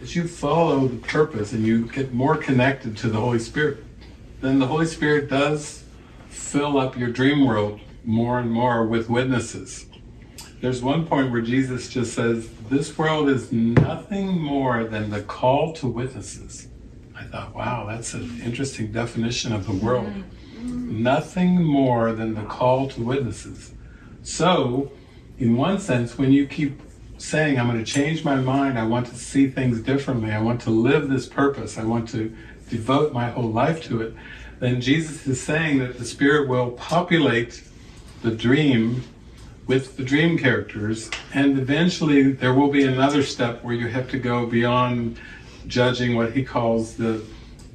as you follow the purpose and you get more connected to the Holy Spirit, then the Holy Spirit does fill up your dream world more and more with witnesses. There's one point where Jesus just says, This world is nothing more than the call to witnesses. I thought, wow, that's an interesting definition of the world. Mm-hmm. Nothing more than the call to witnesses. So, in one sense, when you keep saying, I'm going to change my mind, I want to see things differently, I want to live this purpose, I want to devote my whole life to it, then Jesus is saying that the Spirit will populate the dream with the dream characters, and eventually there will be another step where you have to go beyond judging what he calls the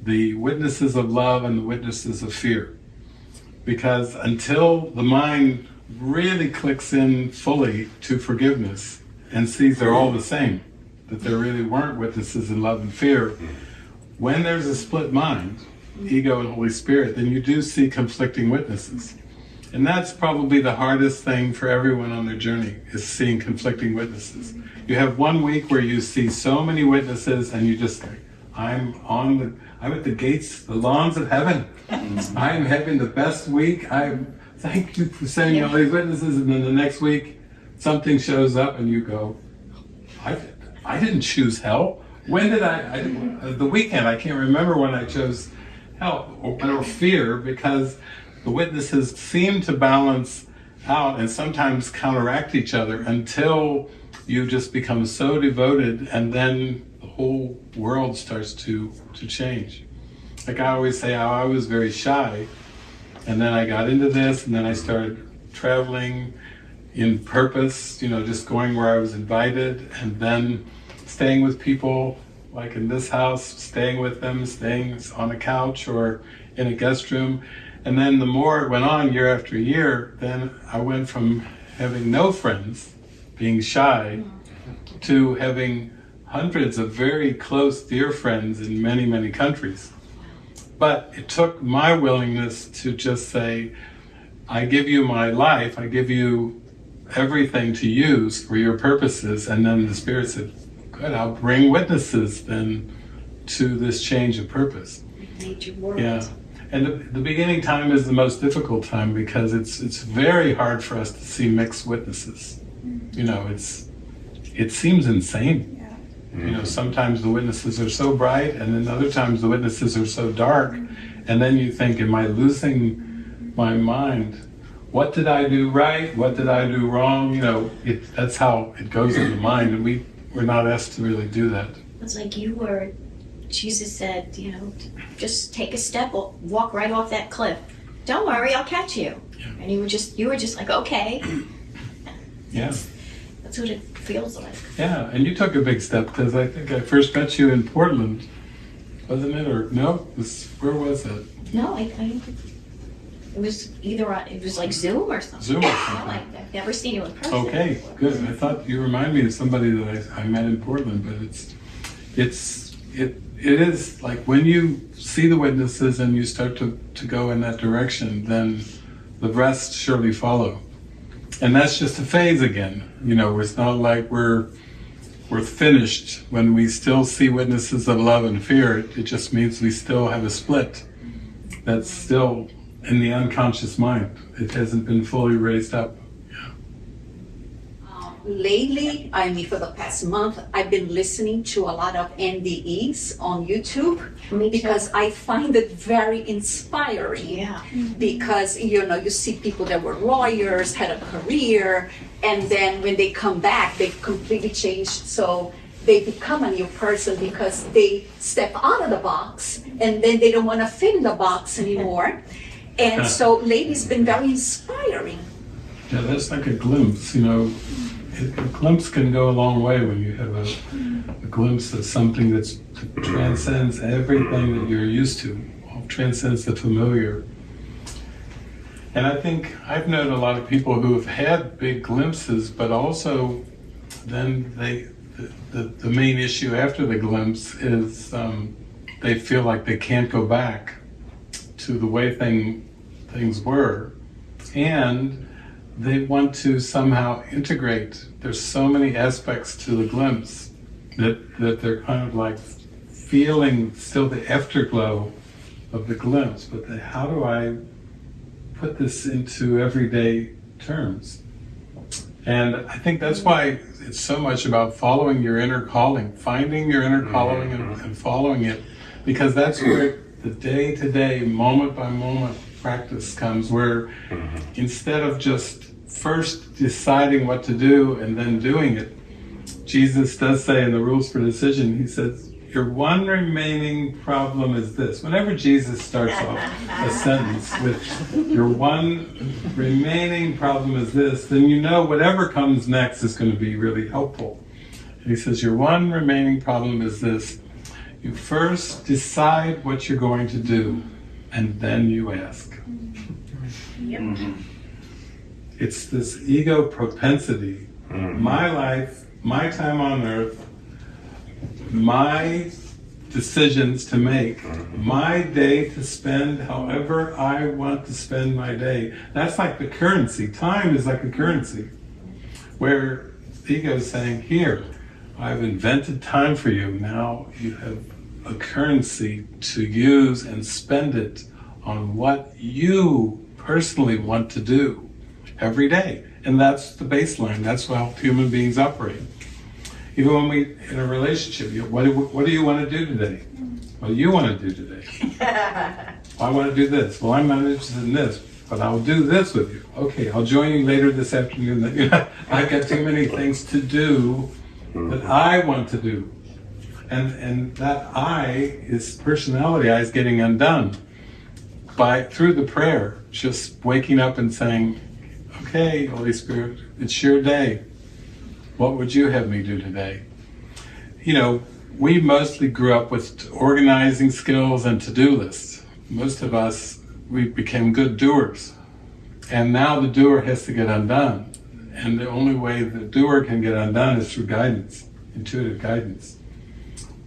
the witnesses of love and the witnesses of fear. Because until the mind really clicks in fully to forgiveness and sees they're all the same, that there really weren't witnesses in love and fear, when there's a split mind, ego and Holy Spirit, then you do see conflicting witnesses. And that's probably the hardest thing for everyone on their journey, is seeing conflicting witnesses. You have one week where you see so many witnesses and you just think, I'm on the, I'm at the gates, the lawns of heaven. I'm having the best week. I thank you for sending all these witnesses. And then the next week, something shows up and you go, I, I didn't choose hell. When did I, I uh, the weekend, I can't remember when I chose hell or, or fear because the witnesses seem to balance out and sometimes counteract each other until you just become so devoted and then the whole world starts to, to change. Like I always say, I was very shy and then I got into this and then I started traveling in purpose, you know, just going where I was invited and then staying with people like in this house, staying with them, staying on a couch or in a guest room. And then the more it went on year after year, then I went from having no friends, being shy, to having hundreds of very close, dear friends in many, many countries. But it took my willingness to just say, I give you my life, I give you everything to use for your purposes. And then the Spirit said, Good, I'll bring witnesses then to this change of purpose. Yeah. And the, the, beginning time is the most difficult time because it's it's very hard for us to see mixed witnesses. You know, it's it seems insane. Yeah. Mm-hmm. You know, sometimes the witnesses are so bright, and then other times the witnesses are so dark, mm-hmm. and then you think, "Am I losing my mind? What did I do right? What did I do wrong?" You know, it, that's how it goes in the mind, and we we're not asked to really do that. It's like you were Jesus said, you know, just take a step, walk right off that cliff. Don't worry, I'll catch you. Yeah. And you were just, you were just like, okay. Yeah. That's, that's what it feels like. Yeah, and you took a big step because I think I first met you in Portland, wasn't it? Or no? Was, where was it? No, I, I it was either on, it was like Zoom or something. Zoom or something. I, have never seen you in person. Okay, before. good. I thought you remind me of somebody that I, I met in Portland, but it's it's it it is like when you see the witnesses and you start to, to go in that direction, then the rest surely follow. And that's just a phase again. You know, it's not like we're we're finished when we still see witnesses of love and fear. It, it just means we still have a split that's still in the unconscious mind. It hasn't been fully raised up Yeah. lately, I mean, for the past month, I've been listening to a lot of NDEs on YouTube because I find it very inspiring. Yeah. Mm-hmm. Because, you know, you see people that were lawyers, had a career, and then when they come back, they've completely changed. So they become a new person because they step out of the box and then they don't want to fit in the box anymore. And so it's been very inspiring. Yeah, that's like a glimpse, you know a glimpse can go a long way when you have a, a glimpse of something that transcends everything that you're used to, transcends the familiar. And I think I've known a lot of people who have had big glimpses, but also then they the, the, the main issue after the glimpse is um, they feel like they can't go back to the way thing, things were. And they want to somehow integrate. There's so many aspects to the glimpse that that they're kind of like feeling still the afterglow of the glimpse, but the, how do I put this into everyday terms? And I think that's why it's so much about following your inner calling, finding your inner calling and, mm-hmm. and following it, because that's where the day to day, moment by moment practice comes, where mm-hmm. instead of just first deciding what to do and then doing it, Jesus does say in the rules for decision, he says, Your one remaining problem is this. Whenever Jesus starts off a sentence with, Your one remaining problem is this, then you know whatever comes next is going to be really helpful. And he says, Your one remaining problem is this. You first decide what you're going to do, and then you ask. Yep. Mm-hmm. It's this ego propensity. Mm-hmm. My life, my time on earth, my decisions to make, mm-hmm. my day to spend however I want to spend my day. That's like the currency. Time is like a currency where ego is saying, Here, I've invented time for you. Now you have a currency to use and spend it on what you personally want to do every day. And that's the baseline. That's how human beings operate. Even when we, in a relationship, you, what, do, what do you want to do today? What do you want to do today? I want to do this. Well, I'm not interested in this, but I'll do this with you. Okay, I'll join you later this afternoon. I've got too many things to do Mm-hmm. that I want to do. And, and that I is personality I is getting undone by through the prayer, just waking up and saying, Okay, Holy Spirit, it's your day. What would you have me do today? You know, we mostly grew up with organizing skills and to-do lists. Most of us, we became good doers. And now the doer has to get undone. And the only way the doer can get undone is through guidance, intuitive guidance,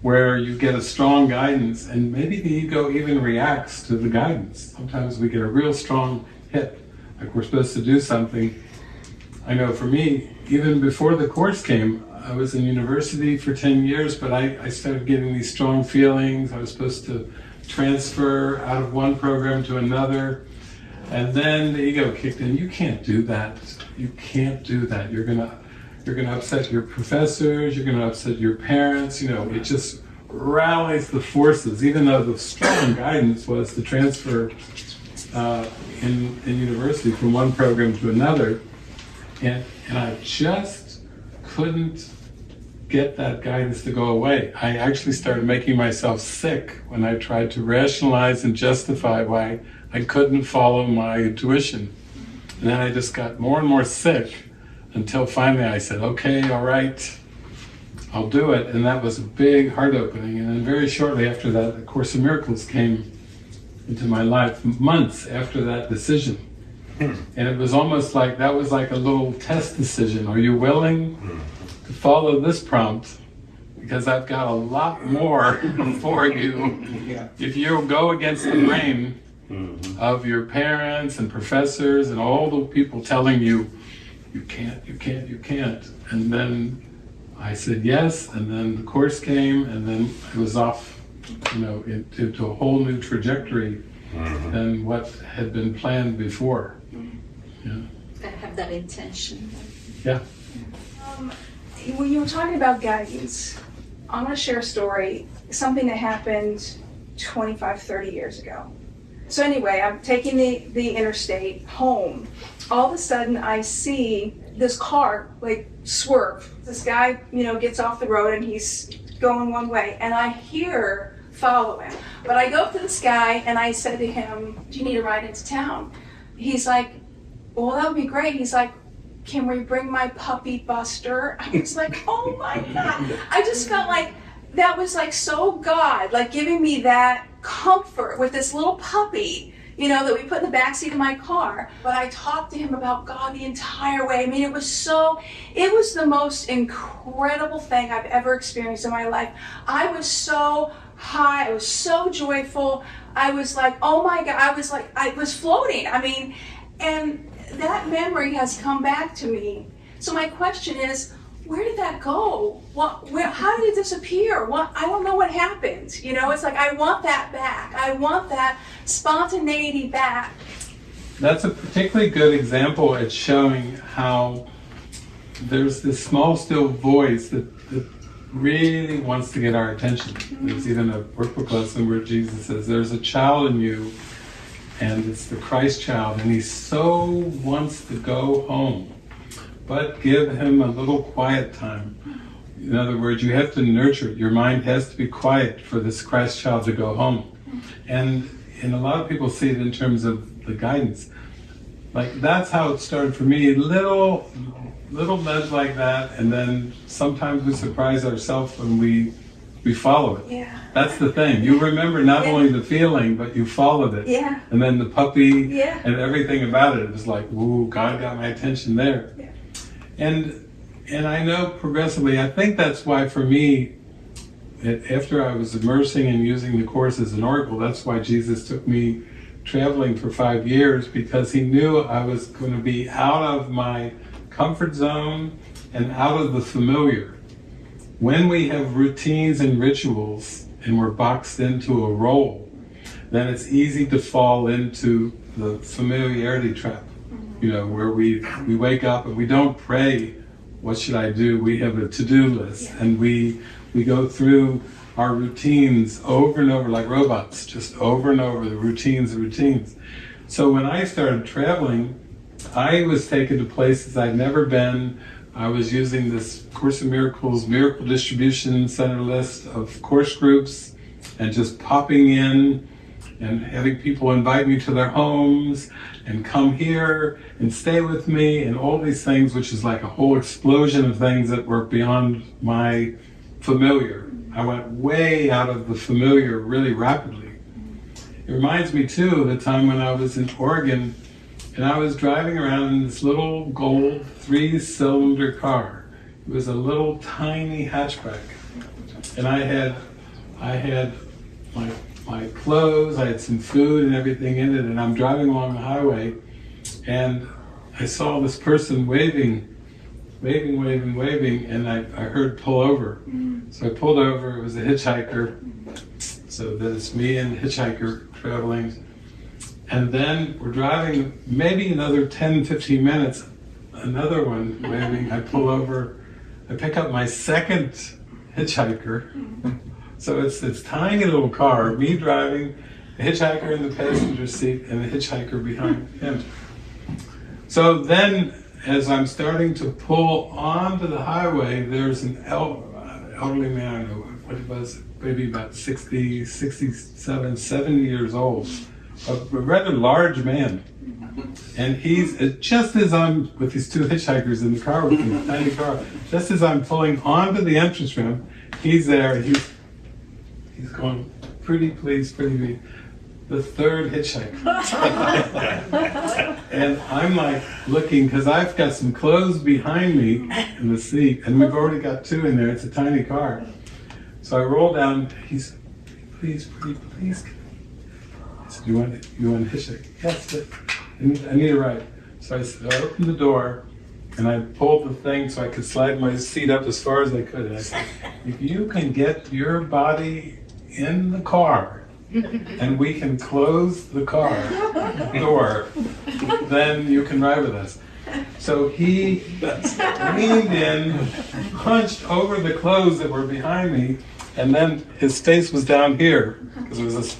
where you get a strong guidance and maybe the ego even reacts to the guidance. Sometimes we get a real strong hit, like we're supposed to do something. I know for me, even before the course came, I was in university for 10 years, but I, I started getting these strong feelings. I was supposed to transfer out of one program to another. And then the ego kicked in. You can't do that. You can't do that. You're gonna you're gonna upset your professors, you're gonna upset your parents, you know, it just rallies the forces, even though the strong guidance was to transfer uh, in, in university from one program to another. And, and I just couldn't get that guidance to go away. I actually started making myself sick when I tried to rationalize and justify why I couldn't follow my intuition. And then I just got more and more sick until finally I said, okay, all right, I'll do it. And that was a big heart opening. And then very shortly after that, the Course in Miracles came into my life, months after that decision. Hmm. And it was almost like that was like a little test decision. Are you willing to follow this prompt? Because I've got a lot more for you. If you go against the grain Mm-hmm. of your parents and professors and all the people telling you, you can't, you can't, you can't. And then I said yes, and then the course came, and then I was off, you know, into, into a whole new trajectory mm-hmm. than what had been planned before. Mm-hmm. Yeah. I have that intention. Yeah. Um, when you were talking about guidance, I want to share a story, something that happened 25, 30 years ago. So anyway, I'm taking the, the interstate home. All of a sudden, I see this car like swerve. This guy, you know, gets off the road and he's going one way, and I hear follow him. But I go up to this guy and I said to him, "Do you need a ride into town?" He's like, "Well, that would be great." He's like, can we bring my puppy Buster? I was like, oh my God. I just felt like that was like so God, like giving me that comfort with this little puppy, you know, that we put in the backseat of my car. But I talked to him about God the entire way. I mean, it was so, it was the most incredible thing I've ever experienced in my life. I was so high, I was so joyful. I was like, oh my God, I was like, I was floating. I mean, and that memory has come back to me. So my question is, where did that go? What, where, how did it disappear? What, I don't know what happened. You know, it's like, I want that back. I want that spontaneity back. That's a particularly good example at showing how there's this small, still voice that, that really wants to get our attention. Mm-hmm. There's even a workbook lesson where Jesus says, There's a child in you, and it's the Christ child, and he so wants to go home. But give him a little quiet time. In other words, you have to nurture it. Your mind has to be quiet for this Christ child to go home. And and a lot of people see it in terms of the guidance. Like that's how it started for me. Little little nudge like that, and then sometimes we surprise ourselves when we we follow it. Yeah. That's the thing. You remember not Yeah. only the feeling, but you followed it. Yeah. And then the puppy Yeah. and everything about it was like, ooh, God got my attention there. And and I know progressively, I think that's why for me, after I was immersing and using the course as an oracle, that's why Jesus took me traveling for five years because he knew I was going to be out of my comfort zone and out of the familiar. When we have routines and rituals and we're boxed into a role, then it's easy to fall into the familiarity trap. You know, where we we wake up and we don't pray, what should I do? We have a to-do list and we we go through our routines over and over like robots, just over and over the routines and routines. So when I started traveling, I was taken to places I'd never been. I was using this Course in Miracles Miracle Distribution Center list of course groups and just popping in and having people invite me to their homes and come here and stay with me and all these things, which is like a whole explosion of things that were beyond my familiar. I went way out of the familiar really rapidly. It reminds me too of the time when I was in Oregon and I was driving around in this little gold three cylinder car. It was a little tiny hatchback. And I had I had my my clothes, I had some food and everything in it, and I'm driving along the highway and I saw this person waving, waving, waving, waving, and I, I heard pull over. So I pulled over, it was a hitchhiker. So that it's me and the hitchhiker traveling. And then we're driving maybe another 10, 15 minutes, another one waving. I pull over, I pick up my second hitchhiker. So it's this tiny little car, me driving, the hitchhiker in the passenger seat, and the hitchhiker behind him. So then, as I'm starting to pull onto the highway, there's an el- elderly man, what was, maybe about 60, 67, 70 years old, a, a rather large man. And he's, uh, just as I'm with these two hitchhikers in the car with tiny car, just as I'm pulling onto the entrance ramp, he's there, he's, he's going, pretty please, pretty please. The third hitchhiker. And I'm like looking because I've got some clothes behind me in the seat, and we've already got two in there. It's a tiny car. So I roll down. He's, please, please, please. I said, you want you want a hitchhike? Yes. I need, I need a ride. So I opened the door, and I pulled the thing so I could slide my seat up as far as I could. And I said, if you can get your body in the car, and we can close the car door, then you can ride with us. So he leaned in, hunched over the clothes that were behind me, and then his face was down here because it was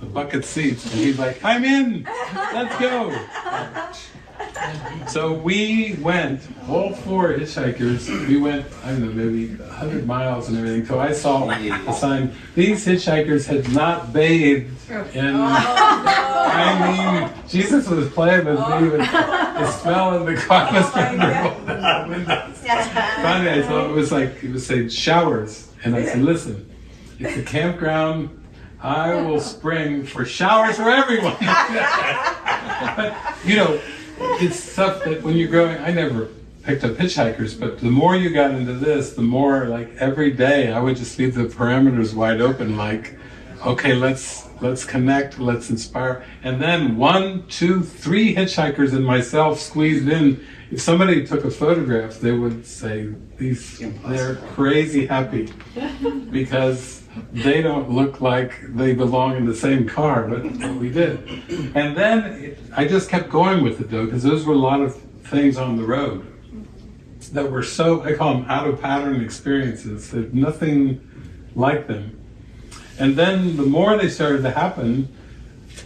a bucket seat, and he's like, "I'm in, let's go." So we went, all four hitchhikers, we went, I don't know, maybe 100 miles and everything. So I saw a sign. These hitchhikers had not bathed in, I mean, Jesus was playing with me with the smell of the car was starting to the windows. Finally, I thought it was like, it was saying showers. And I said, listen, it's a campground. I will spring for showers for everyone. but, you know, it's stuff that when you're growing, I never picked up hitchhikers, but the more you got into this, the more like every day I would just leave the parameters wide open, like, okay, let's let's connect, let's inspire. And then one, two, three hitchhikers and myself squeezed in. If somebody took a photograph, they would say these they're crazy happy. Because they don't look like they belong in the same car, but we did. And then it, I just kept going with it though, because those were a lot of things on the road that were so I call them out of pattern experiences. that nothing like them. And then the more they started to happen,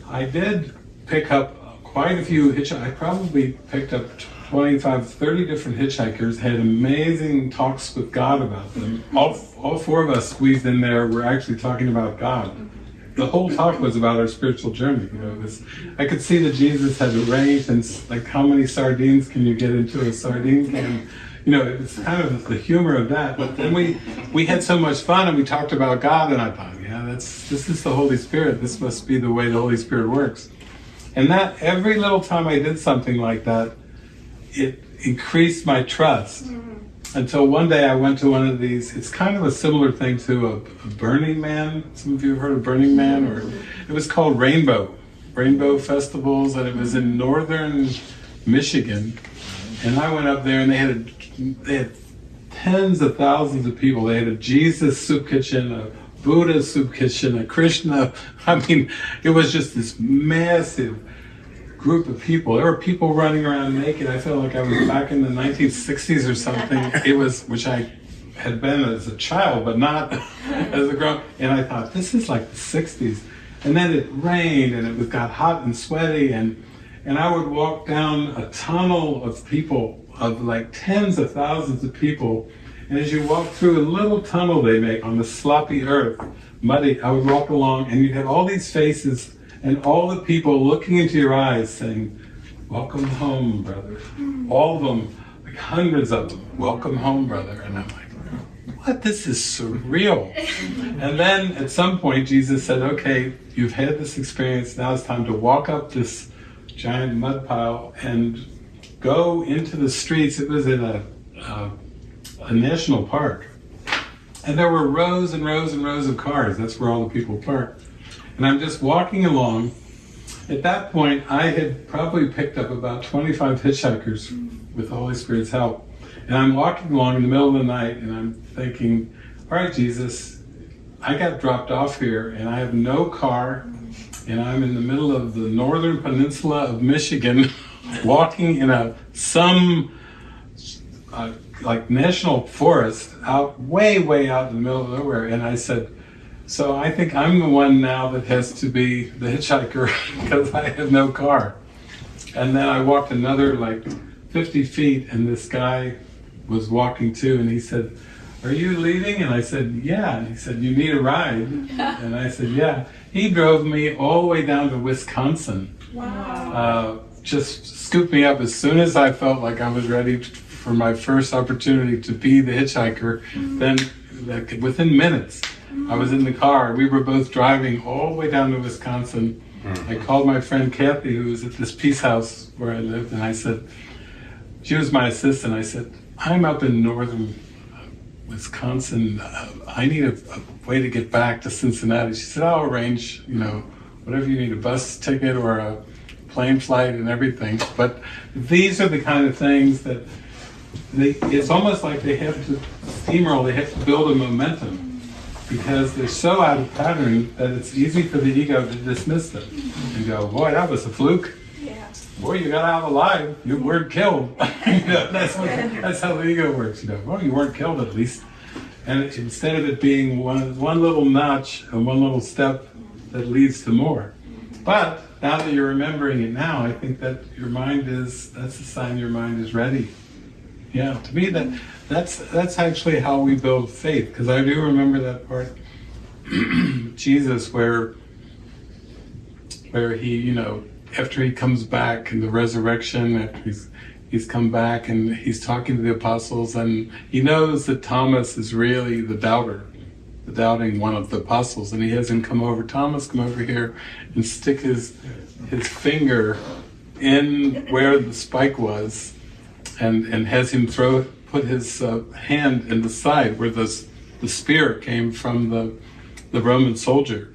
I did pick up quite a few hitchhikers. I probably picked up 25, 30 different hitchhikers, had amazing talks with God about them. All, all four of us squeezed in there were actually talking about God. The whole talk was about our spiritual journey. You know, I could see that Jesus had arranged, and like, how many sardines can you get into a sardine can? You know, it was kind of the humor of that. But then we we had so much fun, and we talked about God, and I thought, yeah, that's this is the Holy Spirit. This must be the way the Holy Spirit works. And that every little time I did something like that, it increased my trust. Mm-hmm. Until one day I went to one of these, it's kind of a similar thing to a, a Burning Man. Some of you have heard of Burning Man, or it was called Rainbow, Rainbow Festivals, and it was in northern Michigan. And I went up there and they had, a, they had tens of thousands of people. They had a Jesus soup kitchen, a Buddha soup kitchen, a Krishna. I mean, it was just this massive group of people. There were people running around naked. I felt like I was back in the 1960s or something. It was, which I had been as a child, but not as a grown. And I thought, this is like the 60s. And then it rained and it was, got hot and sweaty and and I would walk down a tunnel of people, of like tens of thousands of people. And as you walk through a little tunnel they make on the sloppy earth, muddy, I would walk along and you'd have all these faces and all the people looking into your eyes saying, Welcome home, brother. All of them, like hundreds of them, Welcome home, brother. And I'm like, What? This is surreal. and then at some point, Jesus said, Okay, you've had this experience. Now it's time to walk up this giant mud pile and go into the streets. It was in a, a, a national park. And there were rows and rows and rows of cars. That's where all the people parked. And I'm just walking along. At that point, I had probably picked up about 25 hitchhikers with the Holy Spirit's help. And I'm walking along in the middle of the night and I'm thinking, all right, Jesus, I got dropped off here and I have no car and I'm in the middle of the northern peninsula of Michigan walking in a some uh, like national forest out way way out in the middle of nowhere and I said so I think I'm the one now that has to be the hitchhiker because I have no car. And then I walked another like 50 feet, and this guy was walking too, and he said, Are you leaving? And I said, Yeah. And he said, You need a ride? And I said, Yeah. He drove me all the way down to Wisconsin. Uh, just scooped me up as soon as I felt like I was ready for my first opportunity to be the hitchhiker. Then, like, within minutes, I was in the car. We were both driving all the way down to Wisconsin. I called my friend Kathy, who was at this peace house where I lived, and I said, she was my assistant. I said, I'm up in northern uh, Wisconsin. Uh, I need a, a way to get back to Cincinnati. She said, I'll arrange, you know, whatever you need, a bus ticket or a plane flight and everything. But these are the kind of things that they, it's almost like they have to steamroll, they have to build a momentum because they're so out of pattern that it's easy for the ego to dismiss them and go, boy, that was a fluke. Yeah. Boy, you got out alive. You weren't killed. you know, that's, what, that's how the ego works. You know, well, you weren't killed at least. And instead of it being one, one little notch and one little step that leads to more. But now that you're remembering it now, I think that your mind is, that's a sign your mind is ready. Yeah, to me that that's that's actually how we build faith because I do remember that part Jesus where where he, you know, after he comes back in the resurrection, after he's he's come back and he's talking to the apostles and he knows that Thomas is really the doubter, the doubting one of the apostles, and he has him come over, Thomas, come over here and stick his his finger in where the spike was and and has him throw put his uh, hand in the side where the the spear came from the the Roman soldier.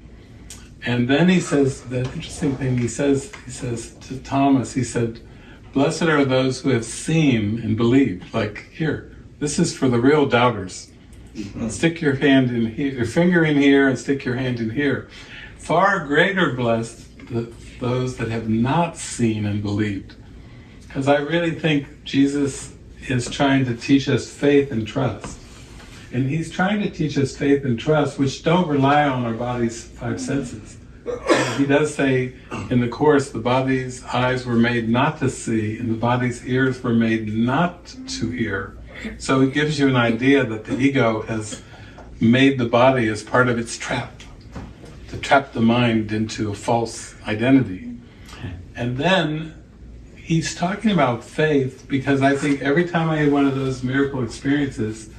And then he says the interesting thing. He says he says to Thomas. He said, Blessed are those who have seen and believed. Like here, this is for the real doubters. Stick your hand in here, your finger in here, and stick your hand in here. Far greater blessed the, those that have not seen and believed. Because I really think Jesus is trying to teach us faith and trust. And he's trying to teach us faith and trust, which don't rely on our body's five senses. He does say in the Course, the body's eyes were made not to see, and the body's ears were made not to hear. So it gives you an idea that the ego has made the body as part of its trap, to trap the mind into a false identity. And then he's talking about faith because I think every time I had one of those miracle experiences,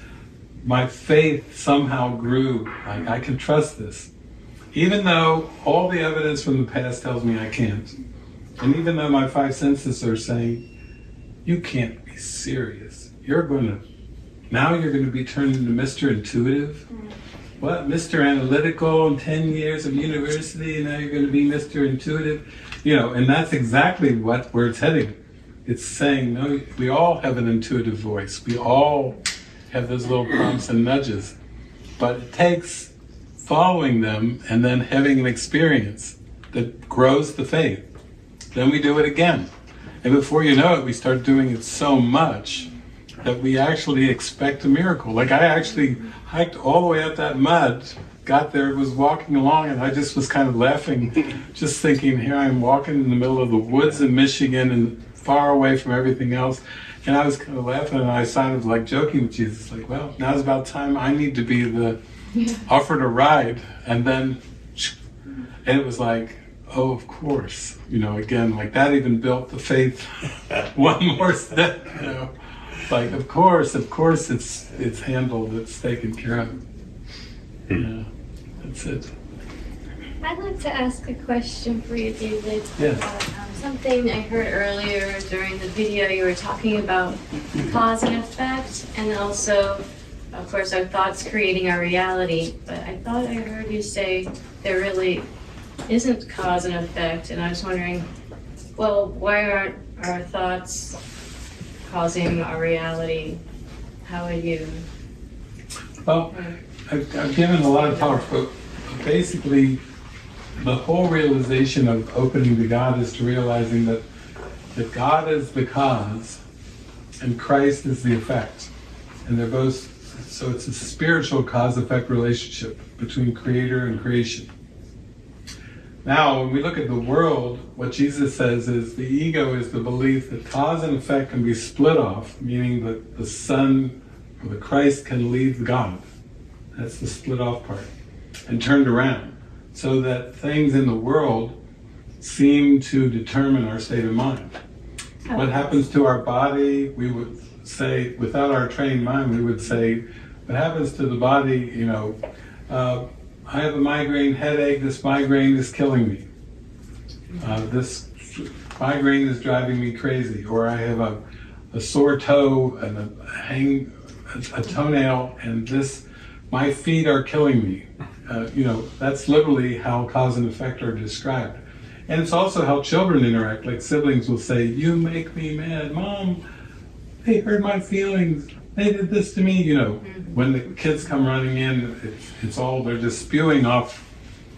my faith somehow grew. Like, I can trust this. Even though all the evidence from the past tells me I can't. And even though my five senses are saying, you can't be serious. You're going to, now you're going to be turned into Mr. Intuitive. What? Mr. Analytical and 10 years of university, and now you're going to be Mr. Intuitive. You know, and that's exactly what where it's heading. It's saying, no, we all have an intuitive voice. We all have those little prompts and nudges. But it takes following them and then having an experience that grows the faith. Then we do it again. And before you know it, we start doing it so much that we actually expect a miracle. Like I actually hiked all the way up that mud, got there, was walking along, and I just was kind of laughing, just thinking, here I am walking in the middle of the woods in Michigan and far away from everything else. And I was kind of laughing, and I sounded like joking with Jesus, like, well, now's about time. I need to be the offered a ride, and then, and it was like, oh, of course, you know, again, like that even built the faith one more step, you know, like of course, of course, it's it's handled, it's taken care of. Hmm. Yeah, that's it. I'd like to ask a question for you, David. Yes. About, um, something I heard earlier during the video, you were talking about cause and effect, and also, of course, our thoughts creating our reality. But I thought I heard you say there really isn't cause and effect, and I was wondering, well, why aren't our thoughts causing our reality? How are you? Well, I've, I've given a lot of talks, but basically, the whole realization of opening to God is to realizing that that God is the cause and Christ is the effect, and they're both. So it's a spiritual cause-effect relationship between Creator and creation. Now, when we look at the world, what Jesus says is the ego is the belief that cause and effect can be split off, meaning that the Son or the Christ can leave God. That's the split off part. And turned around. So that things in the world seem to determine our state of mind. What happens to our body, we would say, without our trained mind, we would say, what happens to the body, you know, uh, I have a migraine headache, this migraine is killing me. Uh, this migraine is driving me crazy. Or I have a, a sore toe and a hang, a, a toenail, and this, my feet are killing me. Uh, you know, that's literally how cause and effect are described. And it's also how children interact. Like siblings will say, You make me mad. Mom, they hurt my feelings. They did this to me. You know, when the kids come running in, it's, it's all, they're just spewing off,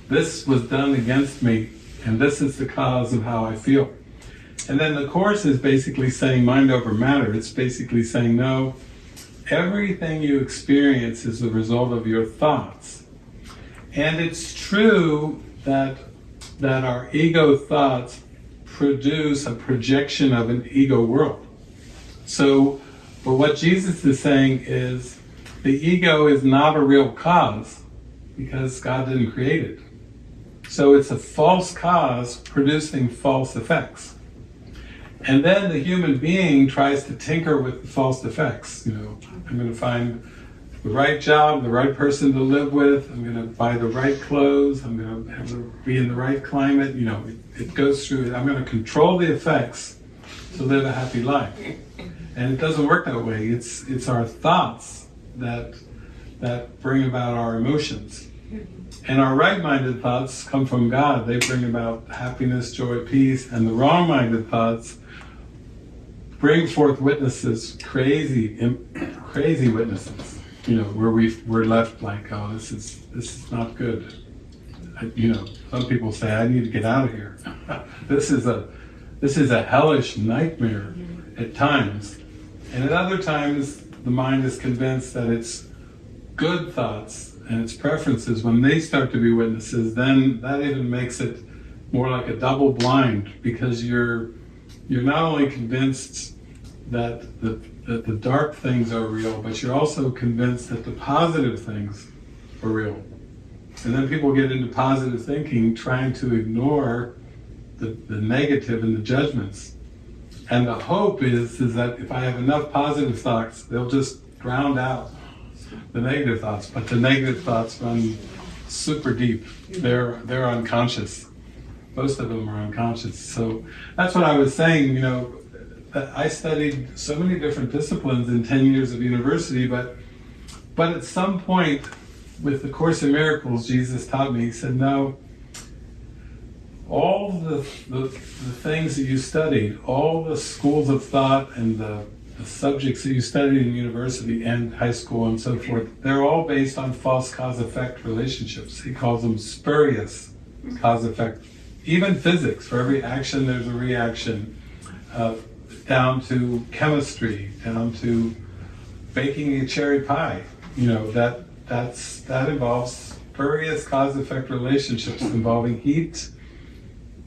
This was done against me, and this is the cause of how I feel. And then the Course is basically saying mind over matter. It's basically saying, No, everything you experience is the result of your thoughts. And it's true that that our ego thoughts produce a projection of an ego world. So, but what Jesus is saying is the ego is not a real cause because God didn't create it. So it's a false cause producing false effects. And then the human being tries to tinker with the false effects. You know, I'm going to find the right job, the right person to live with. I'm going to buy the right clothes. I'm going to be in the right climate. You know, it, it goes through. I'm going to control the effects to live a happy life. And it doesn't work that way. It's it's our thoughts that that bring about our emotions. And our right-minded thoughts come from God. They bring about happiness, joy, peace. And the wrong-minded thoughts bring forth witnesses, crazy, crazy witnesses. You know, where we we're left like, oh, this is this is not good. I, you know, some people say I need to get out of here. this is a this is a hellish nightmare at times, and at other times the mind is convinced that it's good thoughts and its preferences when they start to be witnesses. Then that even makes it more like a double blind because you're you're not only convinced that the that the dark things are real, but you're also convinced that the positive things are real. And then people get into positive thinking, trying to ignore the, the negative and the judgments. And the hope is is that if I have enough positive thoughts, they'll just drown out the negative thoughts. But the negative thoughts run super deep. They're they're unconscious most of them are unconscious. So that's what I was saying, you know, that I studied so many different disciplines in 10 years of university, but but at some point with the Course in Miracles, Jesus taught me, he said, no, all the, the, the things that you studied, all the schools of thought and the, the subjects that you studied in university and high school and so forth, they're all based on false cause-effect relationships. He calls them spurious cause-effect even physics, for every action there's a reaction, uh, down to chemistry, down to baking a cherry pie. You know that that's that involves various cause-effect relationships involving heat,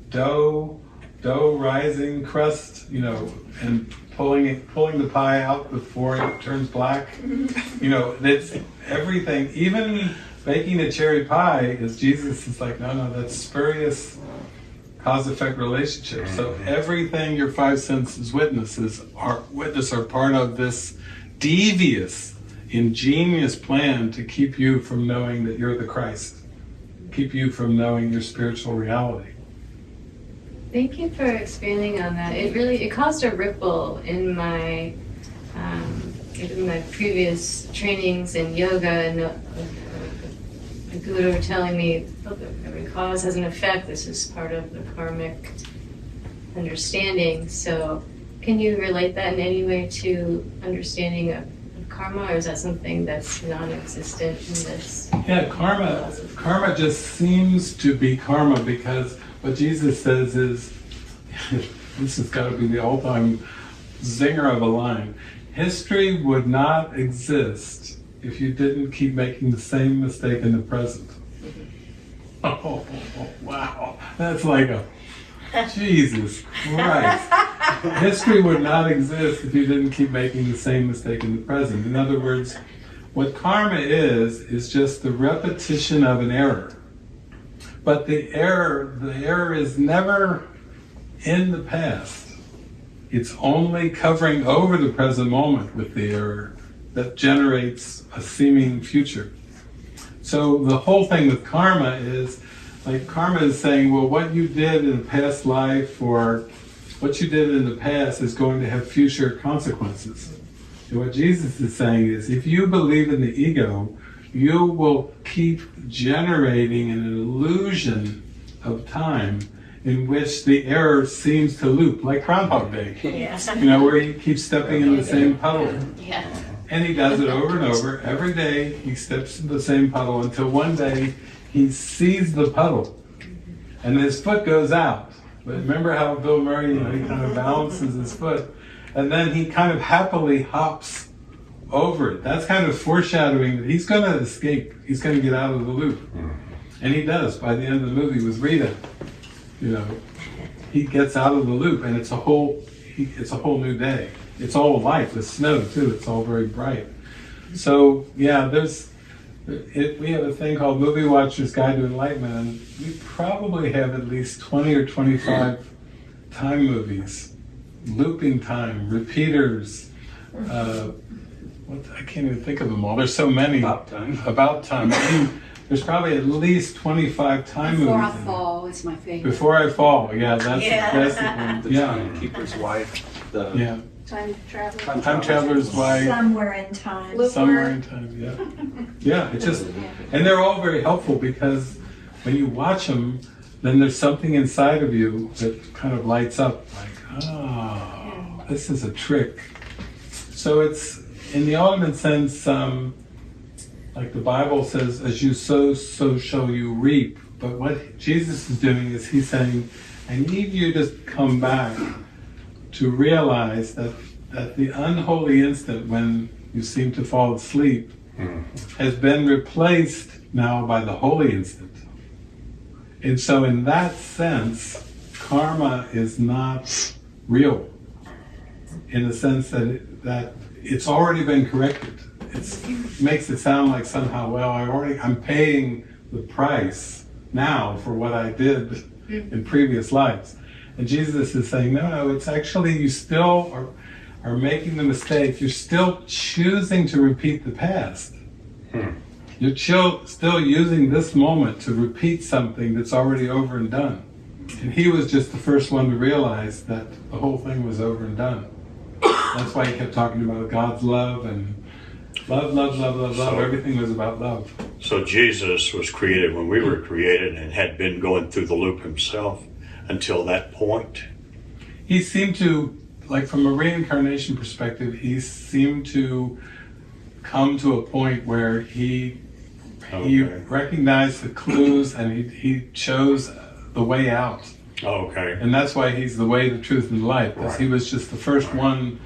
dough, dough rising, crust. You know, and pulling it, pulling the pie out before it turns black. You know, it's everything. Even baking a cherry pie is Jesus is like, no, no, that's spurious cause effect relationship. So everything your five senses witnesses are witness are part of this devious, ingenious plan to keep you from knowing that you're the Christ, keep you from knowing your spiritual reality. Thank you for expanding on that. It really it caused a ripple in my um, in my previous trainings in yoga and uh, the guru were telling me "Look, every cause has an effect. This is part of the karmic understanding. So, can you relate that in any way to understanding of, of karma, or is that something that's non-existent in this? Yeah, karma karma just seems to be karma because what Jesus says is this has got to be the all-time zinger of a line. History would not exist if you didn't keep making the same mistake in the present. Oh, wow. That's like a Jesus Christ. History would not exist if you didn't keep making the same mistake in the present. In other words, what karma is, is just the repetition of an error. But the error, the error is never in the past. It's only covering over the present moment with the error that generates a seeming future. So the whole thing with karma is like karma is saying, well, what you did in a past life or what you did in the past is going to have future consequences. And what Jesus is saying is, if you believe in the ego, you will keep generating an illusion of time in which the error seems to loop, like Groundhog Day. Yeah. You know, where he keeps stepping in the same puddle. Yeah. And he does it over and over. Every day he steps in the same puddle until one day he sees the puddle and his foot goes out. But remember how Bill Murray, you know, he kind of balances his foot and then he kind of happily hops over it. That's kind of foreshadowing that he's going to escape. He's going to get out of the loop. And he does by the end of the movie with Rita. You know, he gets out of the loop and it's a whole it's a whole new day. It's all light with snow too. It's all very bright. So yeah, there's it, we have a thing called Movie Watcher's Guide to Enlightenment, and we probably have at least 20 or 25 time movies, looping time, repeaters. Uh, what, I can't even think of them all. There's so many. About time. About time. I mean, there's probably at least 25 time Before movies. Before I fall is my favorite. Before I fall, yeah, that's Yeah. that's the one. The Yeah, timekeeper's wife, the yeah. Time travel. Time traveler's wife. Somewhere in time. Look- Somewhere in time, yeah. Yeah, it just, and they're all very helpful because when you watch them, then there's something inside of you that kind of lights up, like, oh, this is a trick. So it's in the ultimate sense, um, like the Bible says, as you sow, so shall you reap. But what Jesus is doing is he's saying, I need you to come back to realize that, that the unholy instant when you seem to fall asleep mm. has been replaced now by the holy instant. And so, in that sense, karma is not real in the sense that it, that it's already been corrected. It's, it makes it sound like somehow, well, I already I'm paying the price now for what I did mm. in previous lives. And Jesus is saying, no, no, it's actually you still are, are making the mistake. You're still choosing to repeat the past. Hmm. You're chill, still using this moment to repeat something that's already over and done. And he was just the first one to realize that the whole thing was over and done. That's why he kept talking about God's love and love, love, love, love, love. So- Everything was about love. So Jesus was created when we were created and had been going through the loop himself until that point. He seemed to, like from a reincarnation perspective, he seemed to come to a point where he he recognized the clues and he, he chose the way out. Okay. And that's why he's the way, the truth, and the light, because he was just the first one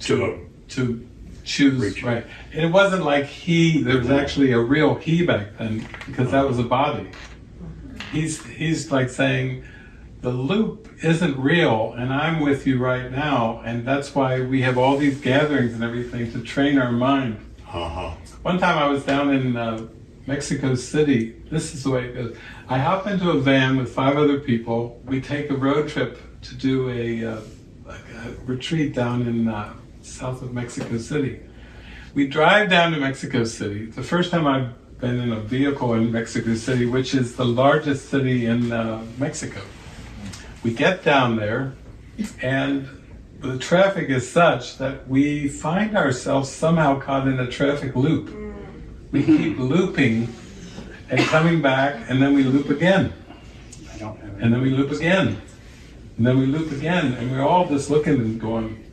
to To- to choose Reach. right. And it wasn't like he. There was actually a real he back then, because that was a body. He's he's like saying, the loop isn't real, and I'm with you right now, and that's why we have all these gatherings and everything to train our mind. Uh-huh. One time I was down in uh, Mexico City. This is the way it goes. I hop into a van with five other people. We take a road trip to do a, uh, like a retreat down in uh, south of Mexico City. We drive down to Mexico City. The first time I've been in a vehicle in Mexico City, which is the largest city in uh, Mexico. We get down there, and the traffic is such that we find ourselves somehow caught in a traffic loop. We mm-hmm. keep looping and coming back, and then we loop again, I don't have and then we loop again, and then we loop again, and we're all just looking and going,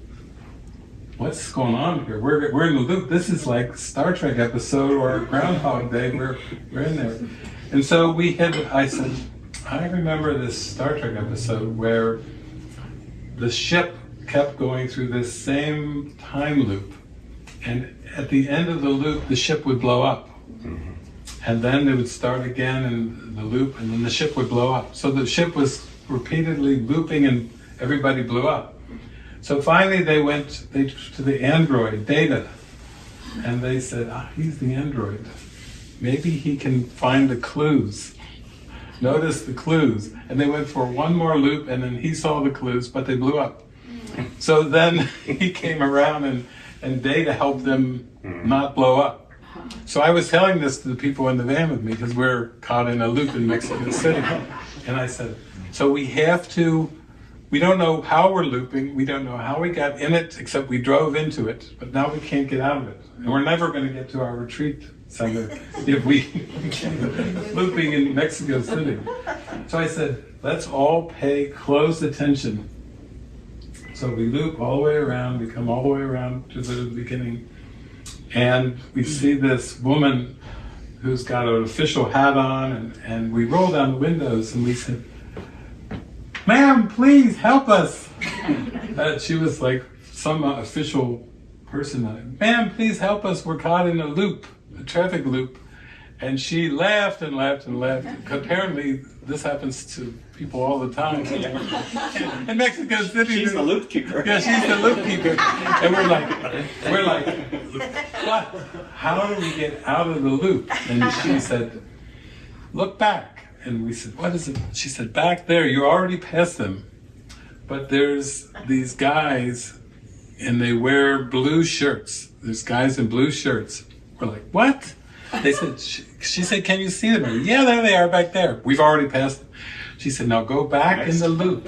"What's going on here? We're, we're in the loop. This is like Star Trek episode or Groundhog Day. We're we're in there." And so we had. I said, "I remember this Star Trek episode where the ship kept going through this same time loop, and at the end of the loop, the ship would blow up." and then it would start again in the loop, and then the ship would blow up. So the ship was repeatedly looping, and everybody blew up. So finally, they went they, to the android Data, and they said, "Ah, he's the android. Maybe he can find the clues." Notice the clues, and they went for one more loop, and then he saw the clues, but they blew up. Mm. So then he came around, and and Data helped them mm. not blow up. Uh-huh. So I was telling this to the people in the van with me because we're caught in a loop in Mexico City. And I said, so we have to, we don't know how we're looping, we don't know how we got in it, except we drove into it, but now we can't get out of it. And we're never going to get to our retreat center if we looping in Mexico City. So I said, let's all pay close attention. So we loop all the way around, we come all the way around to the beginning and we see this woman who's got an official hat on, and, and we roll down the windows and we said, Ma'am, please help us. Uh, she was like some uh, official person. Ma'am, please help us. We're caught in a loop, traffic loop. And she laughed and laughed and laughed. Apparently, this happens to people all the time. in Mexico City, She's the loop keeper. yeah, she's the loop keeper. And we're like, we're like, what? How do we get out of the loop? And she said, look back. And we said, what is it? She said, back there, you're already past them. But there's these guys and they wear blue shirts. There's guys in blue shirts. We're like, what? They said, she, she said, can you see them? We're, yeah, there they are back there. We've already passed them. She said, now go back in the loop.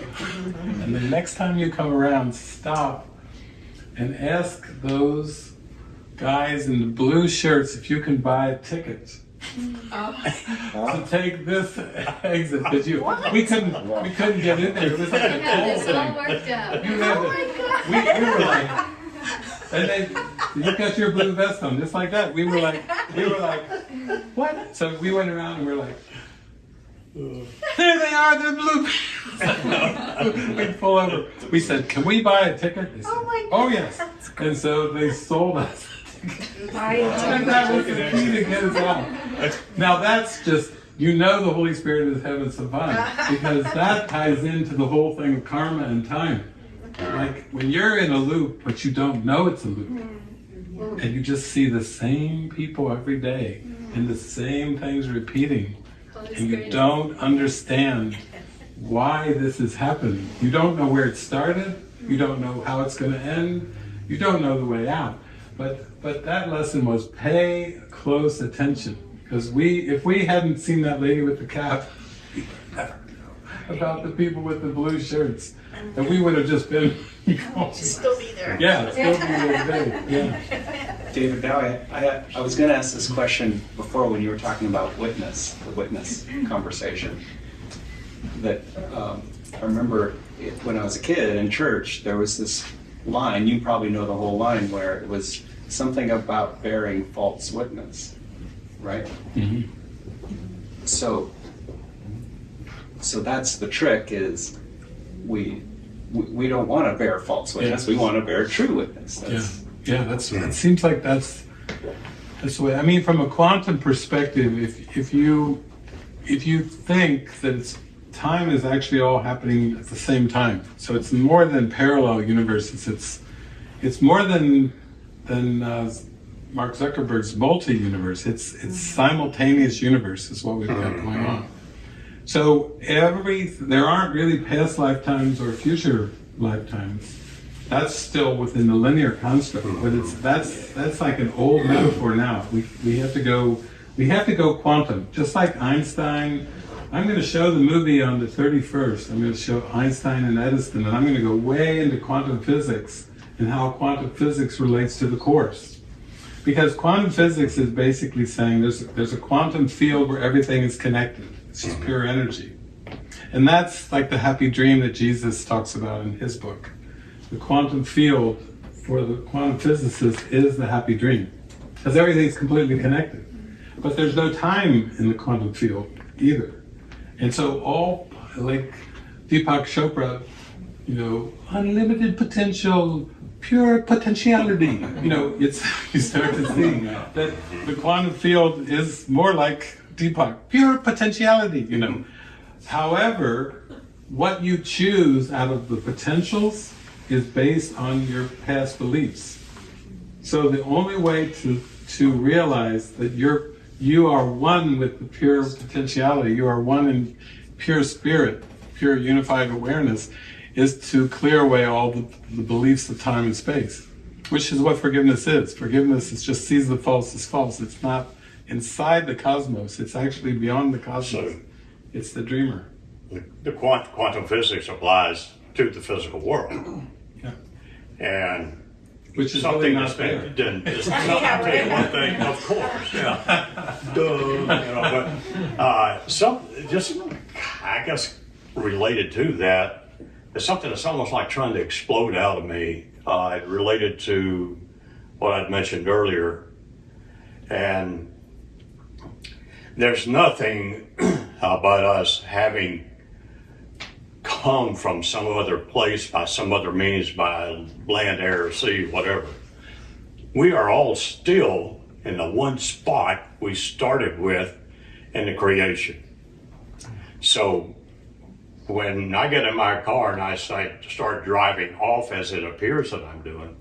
And the next time you come around, stop and ask those guys in the blue shirts if you can buy a ticket. Oh. to take this exit because you we couldn't we couldn't get in there. It was like a Yeah, toll this all worked out. You had to, we, we were like, and then you got your blue vest on, just like that. We were like, we were like, what? So we went around and we are like, there they are, the blue. we pull over. We said, can we buy a ticket? They said, Oh my oh yes. And so they sold us. And that was the key to get us out. Now that's just, you know the Holy Spirit is having some fun because that ties into the whole thing of karma and time. Like when you're in a loop, but you don't know it's a loop, hmm. And you just see the same people every day and the same things repeating, and you don't understand why this is happening. You don't know where it started, you don't know how it's going to end, you don't know the way out. But but that lesson was pay close attention. Because we if we hadn't seen that lady with the cap we would never know about the people with the blue shirts and we would have just been Still be there. yeah still be there today. yeah David Bowie, I, I was going to ask this question before when you were talking about witness, the witness conversation. That um, I remember it, when I was a kid in church, there was this line, you probably know the whole line, where it was something about bearing false witness, right? Mm-hmm. So, so that's the trick is we, we, we don't want to bear false witness, we want to bear true witness. Yeah, That's, yeah, that's. It seems like that's that's the way. I mean, from a quantum perspective, if if you if you think that it's, time is actually all happening at the same time, so it's more than parallel universes. It's it's more than than uh, Mark Zuckerberg's multi-universe. It's it's simultaneous universe is what we've got going on. So every there aren't really past lifetimes or future lifetimes. That's still within the linear construct, but it's that's that's like an old metaphor now. We we have to go we have to go quantum, just like Einstein. I'm going to show the movie on the 31st. I'm going to show Einstein and Edison, and I'm going to go way into quantum physics and how quantum physics relates to the course. Because quantum physics is basically saying there's there's a quantum field where everything is connected. Just pure energy. And that's like the happy dream that Jesus talks about in his book. The quantum field for the quantum physicist is the happy dream. Because everything's completely connected. But there's no time in the quantum field either. And so all like Deepak Chopra, you know, unlimited potential, pure potentiality. You know, it's you start to see that the quantum field is more like Deepak, pure potentiality. You know, however, what you choose out of the potentials is based on your past beliefs. So the only way to to realize that you're you are one with the pure potentiality, you are one in pure spirit, pure unified awareness, is to clear away all the, the beliefs of time and space, which is what forgiveness is. Forgiveness is just sees the false as false. It's not inside the cosmos. It's actually beyond the cosmos. So- It's the dreamer. The, the quant, quantum physics applies to the physical world. Yeah. And Which is something really that's not there. been done. Is, I'll tell you one thing, of course, yeah. Duh, you know, but uh, some just, I guess, related to that is something that's almost like trying to explode out of me. Uh, related to what I'd mentioned earlier, and there's nothing about us having come from some other place by some other means, by land, air, sea, whatever. We are all still in the one spot we started with in the creation. So when I get in my car and I start driving off as it appears that I'm doing,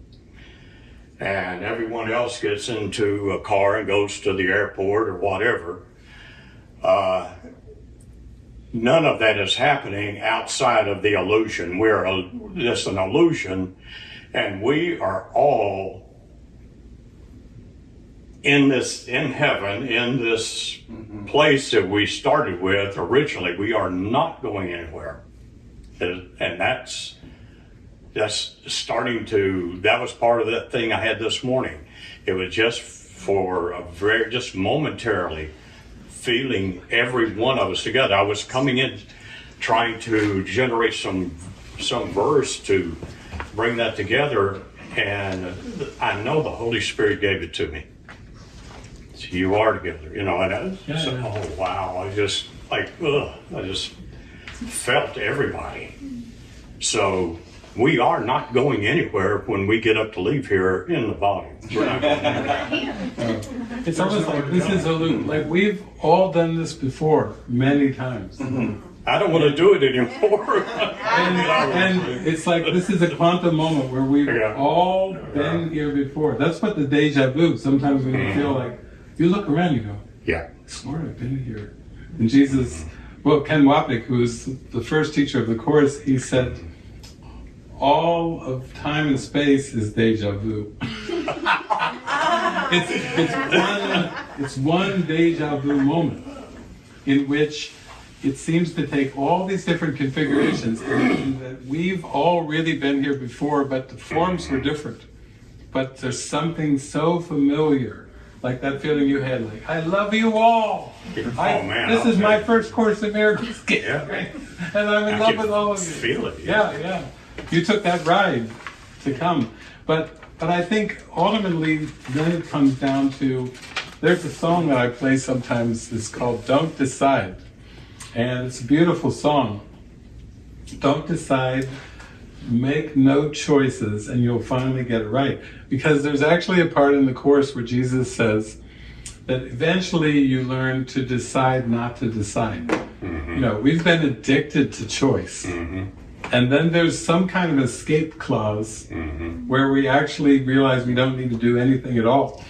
and everyone else gets into a car and goes to the airport or whatever, uh, none of that is happening outside of the illusion. We're a, just an illusion, and we are all in this in heaven in this place that we started with originally. We are not going anywhere, and that's that's starting to. That was part of that thing I had this morning. It was just for a very just momentarily feeling every one of us together. I was coming in trying to generate some some verse to bring that together, and I know the Holy Spirit gave it to me. So you are together, you know, and I, Yeah, so, yeah. oh wow, I just like, ugh, I just felt everybody. So we are not going anywhere when we get up to leave here in the body. We're not going anywhere. It's almost like this is a loop. Like we've all done this before many times. Mm-hmm. I don't want to do it anymore. And, and it's like this is a quantum moment where we've Yeah. all been here before. That's what the deja vu. Sometimes when you feel like you look around, you go, yeah. I swear I've been here. And Jesus, well, Ken Wapnick, who was the first teacher of the course, he said, all of time and space is deja vu. it's, it's, one, it's one deja vu moment in which it seems to take all these different configurations and that we've all really been here before, but the forms were different. But there's something so familiar, like that feeling you had, like, I love you all. I- Oh, man, This is my okay. first Course in Miracles Yeah. and I'm in I love with all of you. feel it, Yeah, yeah. You took that ride to come, but but I think ultimately then it comes down to there's a song that I play sometimes. It's called "Don't Decide," and it's a beautiful song. Don't decide. Make no choices, and you'll finally get it right. Because there's actually a part in the course where Jesus says that eventually you learn to decide not to decide. Mm-hmm. You know, we've been addicted to choice. Mm-hmm. And then there's some kind of escape clause mm-hmm. where we actually realize we don't need to do anything at all.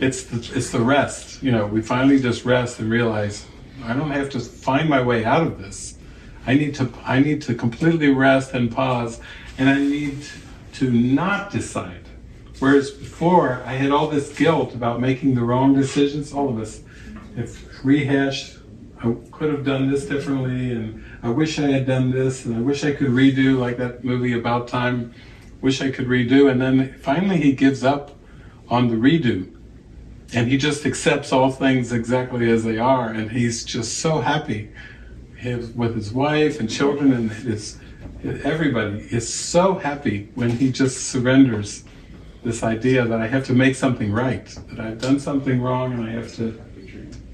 It's the, it's the rest. You know, we finally just rest and realize I don't have to find my way out of this. I need to I need to completely rest and pause, and I need to not decide. Whereas before, I had all this guilt about making the wrong decisions. All of us have rehashed. I could have done this differently, and I wish I had done this, and I wish I could redo, like that movie About Time. Wish I could redo, and then finally he gives up on the redo, and he just accepts all things exactly as they are, and he's just so happy his, with his wife and children and his everybody is so happy when he just surrenders this idea that I have to make something right, that I've done something wrong and I have to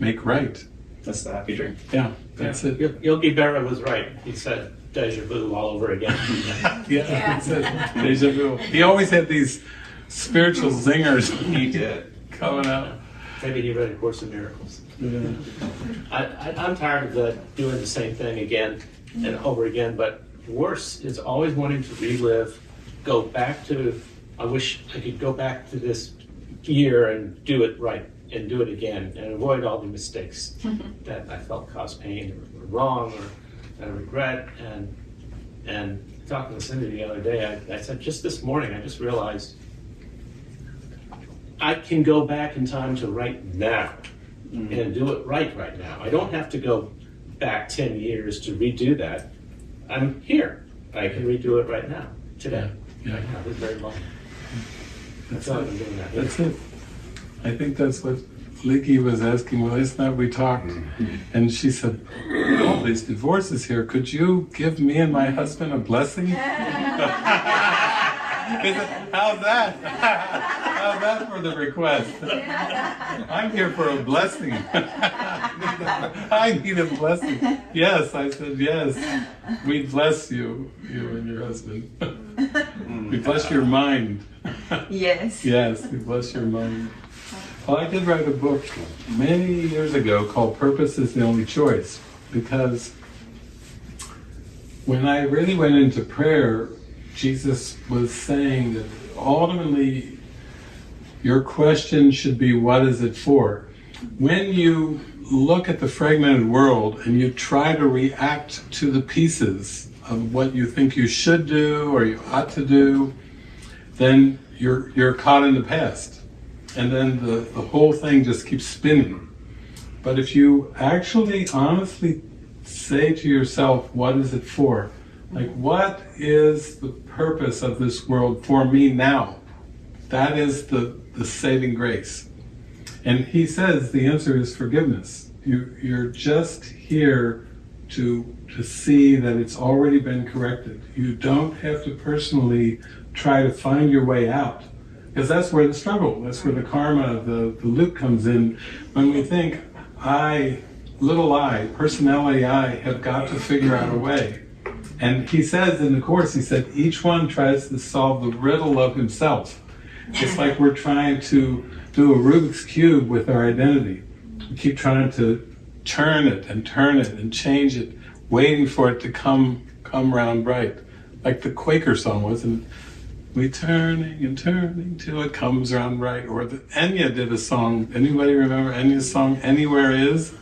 make right. That's the happy dream. Yeah, that's it. Yogi Berra was right. He said deja vu all over again. Yeah, that's it. Deja vu. He always had these spiritual zingers He did. coming out. Maybe he read A Course in Miracles. Yeah. I, I, I'm tired of the, doing the same thing again and over again, but worse is always wanting to relive, go back to, I wish I could go back to this year and do it right and do it again and avoid all the mistakes that I felt caused pain or were wrong or that I regret. And, and talking to Cindy the other day, I, I said, just this morning, I just realized I can go back in time to right now mm. and do it right right now. I don't have to go back 10 years to redo that. I'm here. I can redo it right now, today. Yeah. Right now, this very moment. That's That's all it. I'm doing that. That's it. I think that's what Leaky was asking. Well, isn't that we talked? Mm-hmm. And she said, "All these divorces here. Could you give me and my husband a blessing?" Said, How's that? How's that for the request? I'm here for a blessing. I need a blessing. Yes, I said yes. We bless you, you and your husband. we bless your mind. Yes. Yes, we bless your mind. Well, I did write a book many years ago called Purpose is the Only Choice because when I really went into prayer, Jesus was saying that ultimately your question should be, What is it for? When you look at the fragmented world and you try to react to the pieces of what you think you should do or you ought to do, then you're you're caught in the past, and then the, the whole thing just keeps spinning. But if you actually honestly say to yourself, what is it for? Like, what is the purpose of this world for me now? That is the, the saving grace. And he says the answer is forgiveness. You, you're just here to to see that it's already been corrected. You don't have to personally try to find your way out. Because that's where the struggle, that's where the karma, the, the loop comes in. When we think, I, little I, personality I, have got to figure out a way. And he says in the Course, he said, each one tries to solve the riddle of himself. It's like we're trying to do a Rubik's Cube with our identity. We keep trying to turn it and turn it and change it, waiting for it to come come round right. Like the Quaker song we turning and turning till it comes round right. Or the Enya did a song. Anybody remember Enya's song Anywhere Is?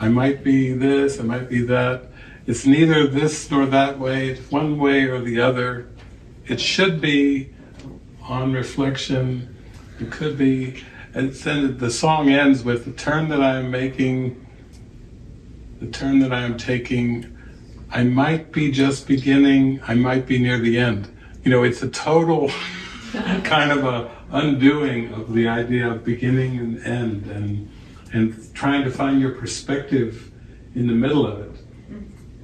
I might be this, I might be that. It's neither this nor that way, it's one way or the other. It should be on reflection, it could be, and then the song ends with the turn that I am making, the turn that I am taking, I might be just beginning, I might be near the end. You know, it's a total kind of a undoing of the idea of beginning and end and and trying to find your perspective in the middle of it.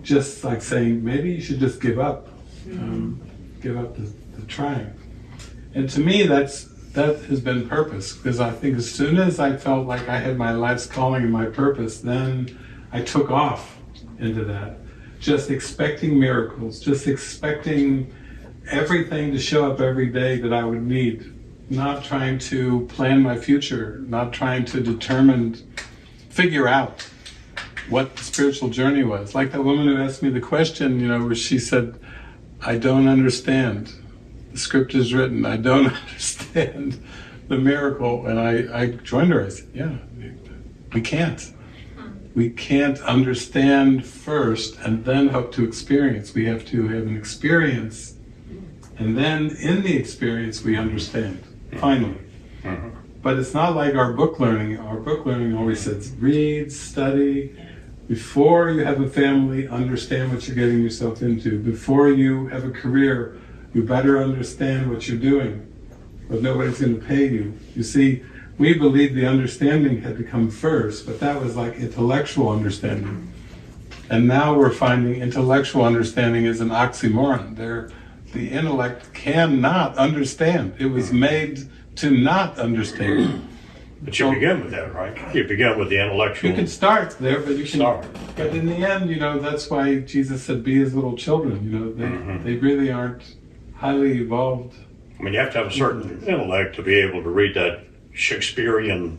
Just like saying, maybe you should just give up, um, give up the, the trying. And to me, that's that has been purpose because I think as soon as I felt like I had my life's calling and my purpose, then I took off into that. Just expecting miracles, just expecting everything to show up every day that I would need. Not trying to plan my future, not trying to determine, figure out what the spiritual journey was. Like that woman who asked me the question, you know, where she said, I don't understand. The script is written, I don't understand the miracle. And I, I joined her, I said, yeah, we can't. We can't understand first and then hope to experience. We have to have an experience and then in the experience we understand, finally. Uh-huh. But it's not like our book learning. Our book learning always says read, study. Before you have a family, understand what you're getting yourself into. Before you have a career, you better understand what you're doing. But nobody's going to pay you. You see, we believed the understanding had to come first, but that was like intellectual understanding. And now we're finding intellectual understanding is an oxymoron. There, the intellect cannot understand. It was made to not understand. But you begin with that, right? You begin with the intellectual. You can start there, but you can. Start. But in the end, you know, that's why Jesus said, "Be as little children." You know, they Mhm. they really aren't highly evolved. I mean, you have to have a certain intellect to be able to read that Shakespearean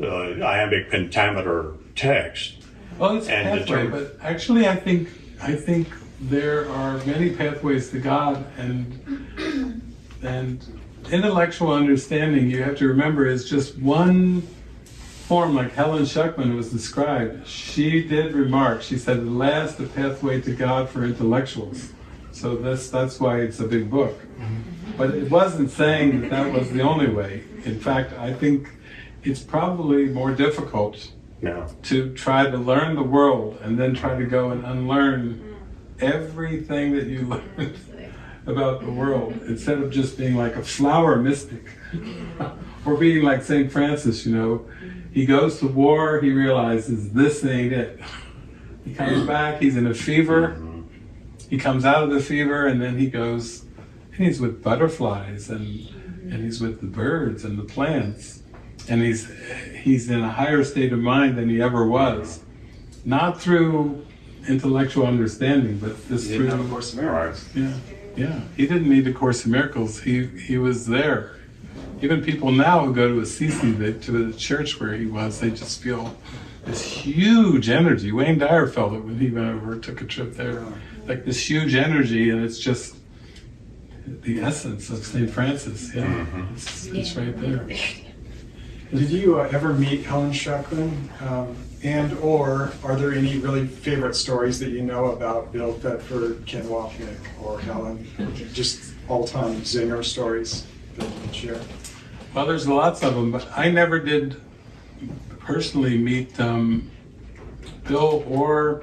uh, iambic pentameter text. Well, it's a And pathway, determine- but actually, I think I think there are many pathways to God, and and intellectual understanding. You have to remember is just one form, like Helen Schucman was described. She did remark. She said, "At last, the pathway to God for intellectuals." So that's that's why it's a big book. But it wasn't saying that that was the only way. In fact, I think it's probably more difficult No. to try to learn the world and then try to go and unlearn everything that you learned about the world instead of just being like a flower mystic or being like St. Francis, you know. He goes to war, he realizes this ain't it. He comes back, he's in a fever, mm-hmm. he comes out of the fever, and then he goes and he's with butterflies and and he's with the birds and the plants. And he's he's in a higher state of mind than he ever was. Not through intellectual understanding but just You through a Course of Miracles. yeah yeah. He didn't need the course of miracles. He he was there. Even people now who go to Assisi they, to the church where he was they just feel this huge energy. Wayne Dyer felt it when he went over took a trip there. Like this huge energy and it's just the essence of St. Francis yeah it's, it's right there Did you uh, ever meet Helen Schucman? Um, and or are there any really favorite stories that you know about Bill Thetford, Ken Wapnick, or Helen? Just all-time zinger stories that you can share? Well, there's lots of them, but I never did personally meet um, Bill or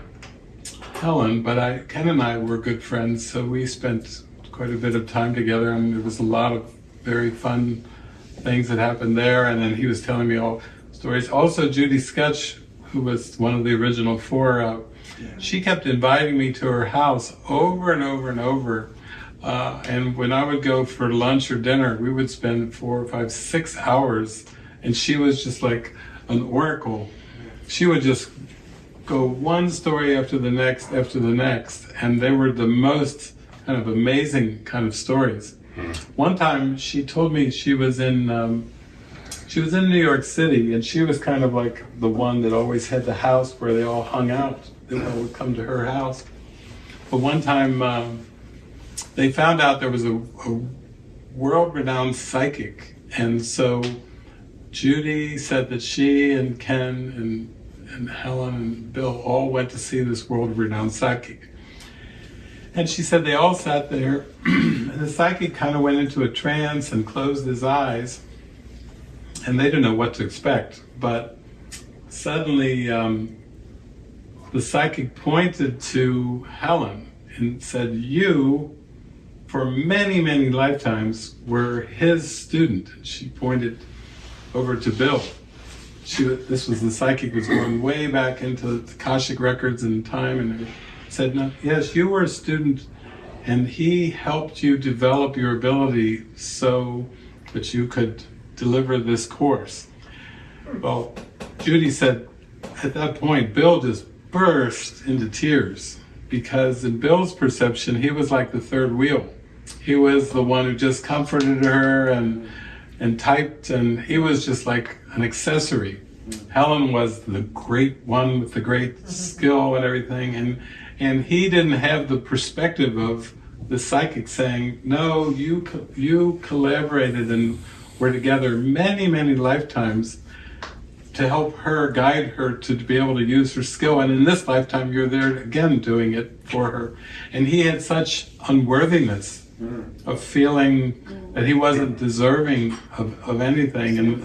Helen, but I, Ken and I were good friends, so we spent quite a bit of time together, and there was a lot of very fun things that happened there. And then he was telling me all stories. Also, Judy Skutch who was one of the original four, uh, she kept inviting me to her house over and over and over. Uh, and when I would go for lunch or dinner, we would spend four, five, six hours. And she was just like an oracle. She would just go one story after the next after the next. And they were the most kind of amazing kind of stories. One time she told me she was in um, she was in New York City and she was kind of like the one that always had the house where they all hung out. They all would come to her house. But one time um, they found out there was a, a world-renowned psychic, and so Judy said that she and Ken and, and Helen and Bill all went to see this world-renowned psychic. And she said they all sat there, and the psychic kind of went into a trance and closed his eyes, and they didn't know what to expect. But suddenly, um, the psychic pointed to Helen and said, You, for many, many lifetimes, were his student. And she pointed over to Bill. She, this was the psychic was going way back into the records and time and said, no, yes, you were a student and he helped you develop your ability so that you could deliver this course. Well, Judy said at that point, Bill just burst into tears because in Bill's perception, he was like the third wheel. He was the one who just comforted her and and typed, and he was just like an accessory. Helen was the great one with the great mm-hmm. skill and everything, and and he didn't have the perspective of the psychic saying, "No, you co- you collaborated and were together many many lifetimes." to help her guide her to be able to use her skill. And in this lifetime you're there again doing it for her. And he had such unworthiness of feeling that he wasn't deserving of, of anything. And,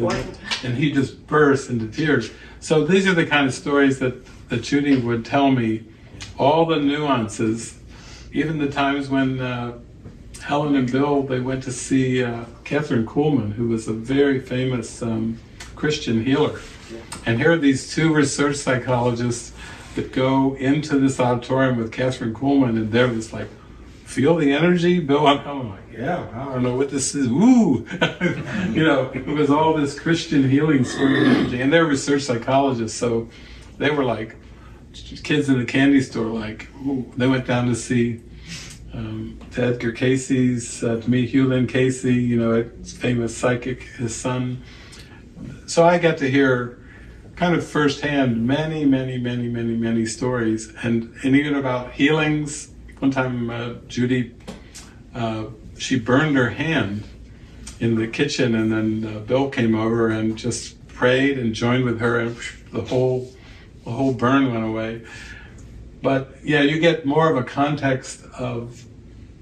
and he just burst into tears. So these are the kind of stories that, that judy would tell me all the nuances even the times when uh, helen and bill they went to see uh, kathryn kuhlman who was a very famous um, christian healer and here are these two research psychologists that go into this auditorium with Kathryn Kuhlman, and they're just like, feel the energy, Bill. I'm, I'm like, yeah, I don't know what this is. Woo! you know, it was all this Christian healing sort of energy, and they're research psychologists, so they were like kids in the candy store. Like, ooh. they went down to see um, to Edgar Cayce's, uh, to meet Hugh Lynn Cayce, you know, famous psychic, his son. So I got to hear kind of firsthand many, many, many, many, many stories, and, and even about healings. One time, uh, Judy, uh, she burned her hand in the kitchen, and then uh, Bill came over and just prayed and joined with her, and the whole, the whole burn went away. But yeah, you get more of a context of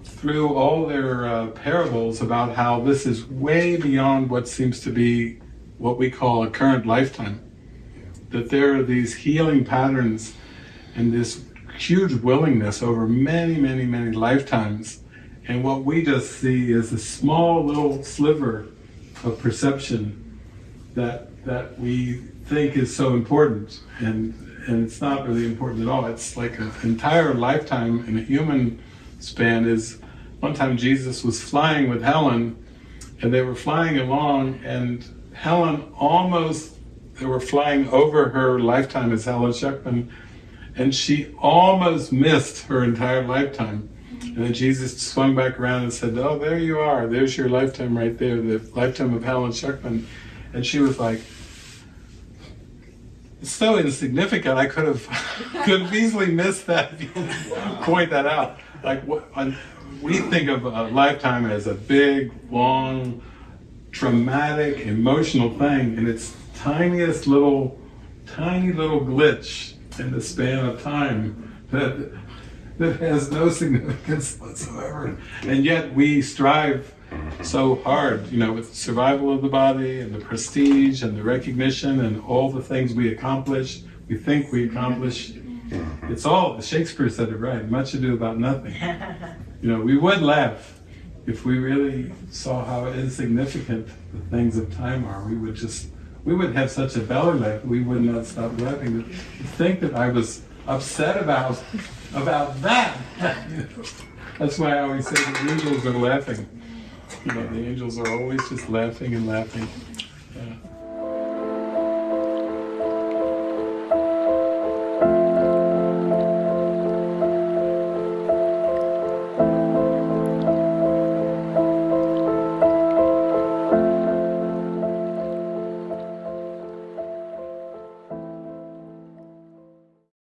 through all their uh, parables about how this is way beyond what seems to be what we call a current lifetime that there are these healing patterns and this huge willingness over many, many, many lifetimes. And what we just see is a small little sliver of perception that that we think is so important. And and it's not really important at all. It's like an entire lifetime in a human span is one time Jesus was flying with Helen and they were flying along and Helen almost they were flying over her lifetime as Helen Schucman, and she almost missed her entire lifetime. And then Jesus swung back around and said, "Oh, there you are. There's your lifetime right there, the lifetime of Helen Schucman." And she was like, "It's so insignificant. I could have could have easily missed that. Point that out. Like what, we think of a lifetime as a big, long, traumatic, emotional thing, and it's tiniest little, tiny little glitch in the span of time that, that has no significance whatsoever. And yet we strive so hard, you know, with survival of the body and the prestige and the recognition and all the things we accomplish, we think we accomplish. It's all, Shakespeare said it right, much ado about nothing. You know, we would laugh if we really saw how insignificant the things of time are. We would just, we would have such a belly laugh, we would not stop laughing. To think that I was upset about, about that. That's why I always say the angels are laughing. You know, the angels are always just laughing and laughing.